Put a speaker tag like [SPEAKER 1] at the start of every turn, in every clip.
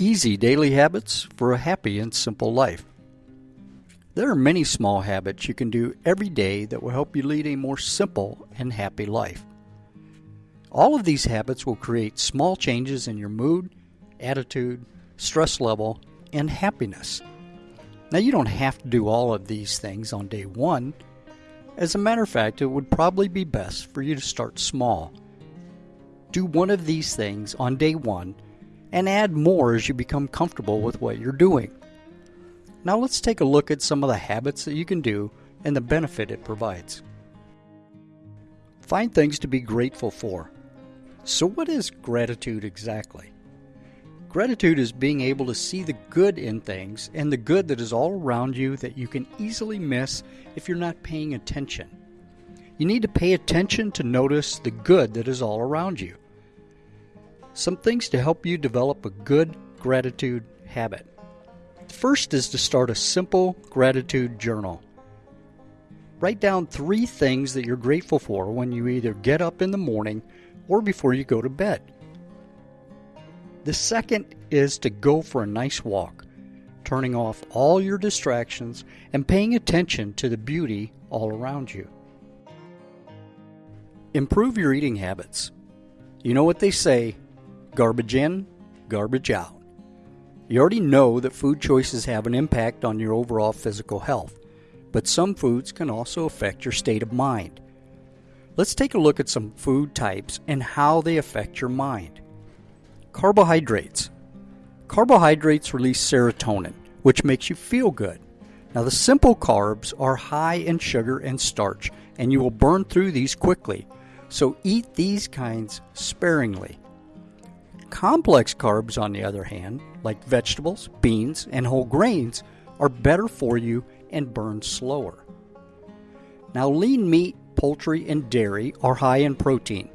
[SPEAKER 1] Easy daily habits for a happy and simple life. There are many small habits you can do every day that will help you lead a more simple and happy life. All of these habits will create small changes in your mood, attitude, stress level, and happiness. Now, you don't have to do all of these things on day one. As a matter of fact, it would probably be best for you to start small. Do one of these things on day one and add more as you become comfortable with what you're doing. Now let's take a look at some of the habits that you can do and the benefit it provides. Find things to be grateful for. So, what is gratitude exactly? Gratitude is being able to see the good in things and the good that is all around you that you can easily miss if you're not paying attention. You need to pay attention to notice the good that is all around you. Some things to help you develop a good gratitude habit. First is to start a simple gratitude journal. Write down three things that you're grateful for when you either get up in the morning or before you go to bed. The second is to go for a nice walk, turning off all your distractions and paying attention to the beauty all around you. Improve your eating habits. You know what they say Garbage in, garbage out. You already know that food choices have an impact on your overall physical health, but some foods can also affect your state of mind. Let's take a look at some food types and how they affect your mind. Carbohydrates. Carbohydrates release serotonin, which makes you feel good. Now, the simple carbs are high in sugar and starch, and you will burn through these quickly, so eat these kinds sparingly. Complex carbs, on the other hand, like vegetables, beans, and whole grains, are better for you and burn slower. Now, lean meat, poultry, and dairy are high in protein.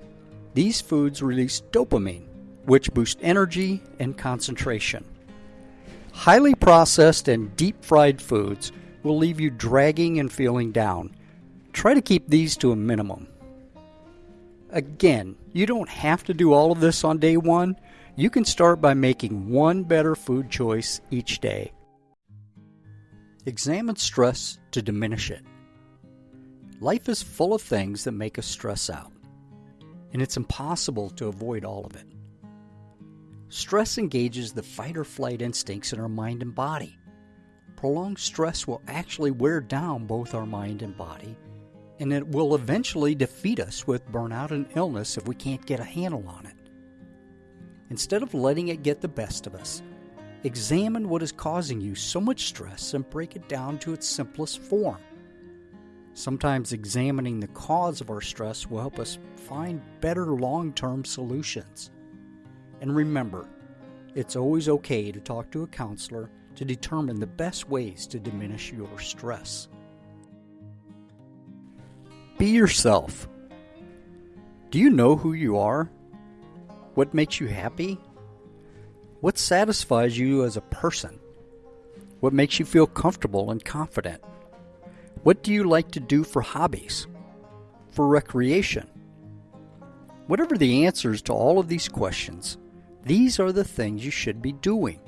[SPEAKER 1] These foods release dopamine, which boosts energy and concentration. Highly processed and deep fried foods will leave you dragging and feeling down. Try to keep these to a minimum. Again, you don't have to do all of this on day one. You can start by making one better food choice each day. Examine stress to diminish it. Life is full of things that make us stress out, and it's impossible to avoid all of it. Stress engages the fight or flight instincts in our mind and body. Prolonged stress will actually wear down both our mind and body and it will eventually defeat us with burnout and illness if we can't get a handle on it. Instead of letting it get the best of us, examine what is causing you so much stress and break it down to its simplest form. Sometimes examining the cause of our stress will help us find better long term solutions. And remember, it's always okay to talk to a counselor to determine the best ways to diminish your stress. Be yourself. Do you know who you are? What makes you happy? What satisfies you as a person? What makes you feel comfortable and confident? What do you like to do for hobbies? For recreation? Whatever the answers to all of these questions, these are the things you should be doing.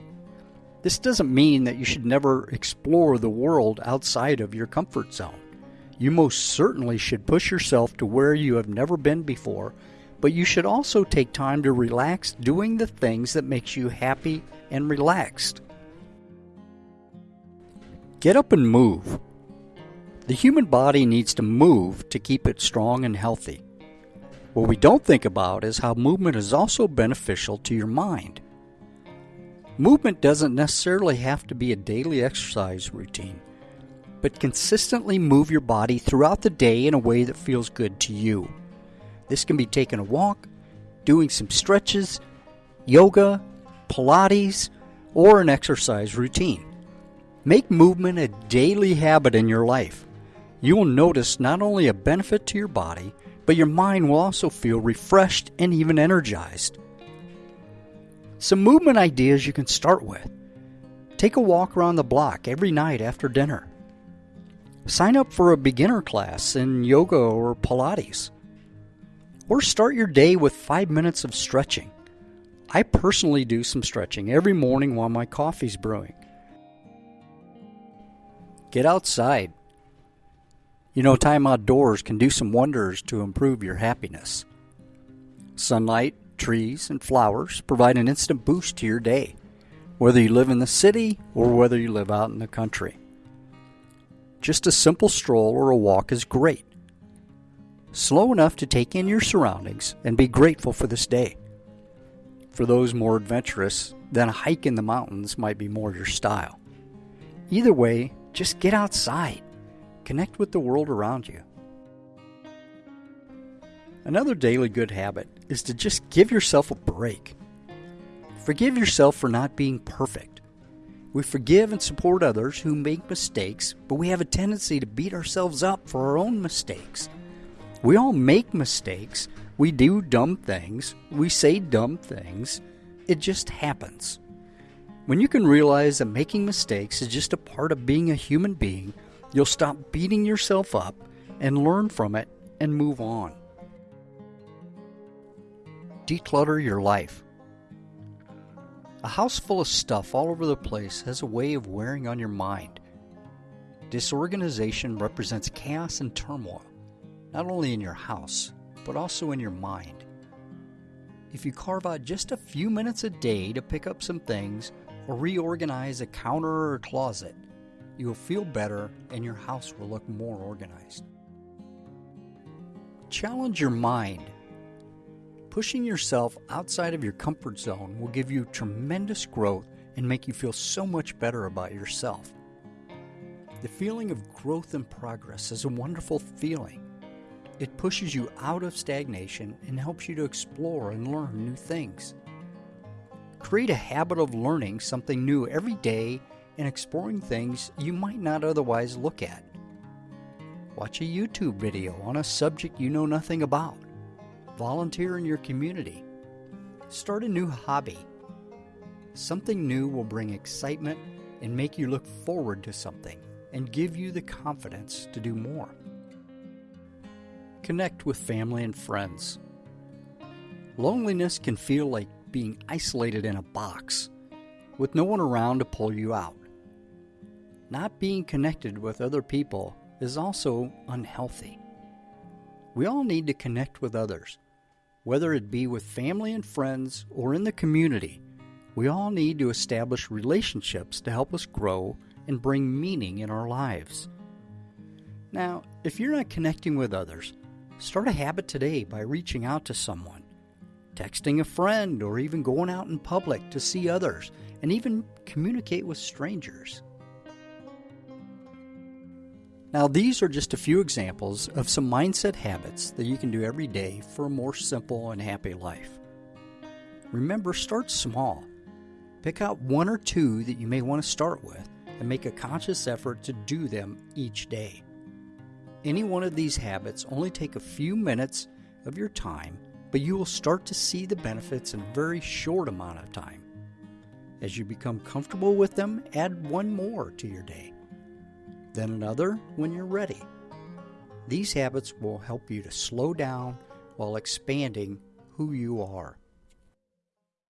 [SPEAKER 1] This doesn't mean that you should never explore the world outside of your comfort zone. You most certainly should push yourself to where you have never been before, but you should also take time to relax doing the things that makes you happy and relaxed. Get up and move. The human body needs to move to keep it strong and healthy. What we don't think about is how movement is also beneficial to your mind. Movement doesn't necessarily have to be a daily exercise routine but consistently move your body throughout the day in a way that feels good to you. This can be taking a walk, doing some stretches, yoga, Pilates, or an exercise routine. Make movement a daily habit in your life. You will notice not only a benefit to your body, but your mind will also feel refreshed and even energized. Some movement ideas you can start with. Take a walk around the block every night after dinner. Sign up for a beginner class in yoga or Pilates. Or start your day with five minutes of stretching. I personally do some stretching every morning while my coffee's brewing. Get outside. You know, time outdoors can do some wonders to improve your happiness. Sunlight, trees, and flowers provide an instant boost to your day, whether you live in the city or whether you live out in the country. Just a simple stroll or a walk is great. Slow enough to take in your surroundings and be grateful for this day. For those more adventurous, then a hike in the mountains might be more your style. Either way, just get outside. Connect with the world around you. Another daily good habit is to just give yourself a break. Forgive yourself for not being perfect. We forgive and support others who make mistakes, but we have a tendency to beat ourselves up for our own mistakes. We all make mistakes. We do dumb things. We say dumb things. It just happens. When you can realize that making mistakes is just a part of being a human being, you'll stop beating yourself up and learn from it and move on declutter your life. A house full of stuff all over the place has a way of wearing on your mind. Disorganization represents chaos and turmoil, not only in your house, but also in your mind. If you carve out just a few minutes a day to pick up some things or reorganize a counter or closet, you will feel better and your house will look more organized. Challenge your mind Pushing yourself outside of your comfort zone will give you tremendous growth and make you feel so much better about yourself. The feeling of growth and progress is a wonderful feeling. It pushes you out of stagnation and helps you to explore and learn new things. Create a habit of learning something new every day and exploring things you might not otherwise look at. Watch a YouTube video on a subject you know nothing about. Volunteer in your community. Start a new hobby. Something new will bring excitement and make you look forward to something and give you the confidence to do more. Connect with family and friends. Loneliness can feel like being isolated in a box with no one around to pull you out. Not being connected with other people is also unhealthy. We all need to connect with others whether it be with family and friends or in the community, we all need to establish relationships to help us grow and bring meaning in our lives. Now, if you're not connecting with others, start a habit today by reaching out to someone, texting a friend, or even going out in public to see others and even communicate with strangers. Now, these are just a few examples of some mindset habits that you can do every day for a more simple and happy life. Remember, start small. Pick out one or two that you may want to start with and make a conscious effort to do them each day. Any one of these habits only take a few minutes of your time, but you will start to see the benefits in a very short amount of time. As you become comfortable with them, add one more to your day then another when you're ready. These habits will help you to slow down while expanding who you are.